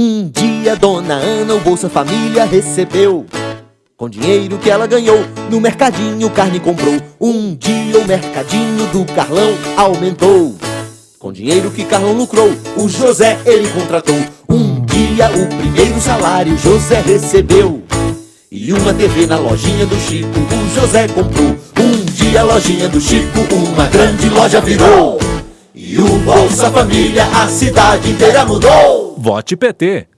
Um dia Dona Ana o Bolsa Família recebeu. Com dinheiro que ela ganhou No mercadinho carne comprou. Um dia o mercadinho do Carlão aumentou. Com dinheiro que Carlão lucrou O José ele contratou. Um dia o primeiro salário José recebeu. E uma TV na lojinha do Chico O José comprou. Um dia a lojinha do Chico Uma grande loja virou E o Bolsa Família a cidade inteira mudou Vote PT.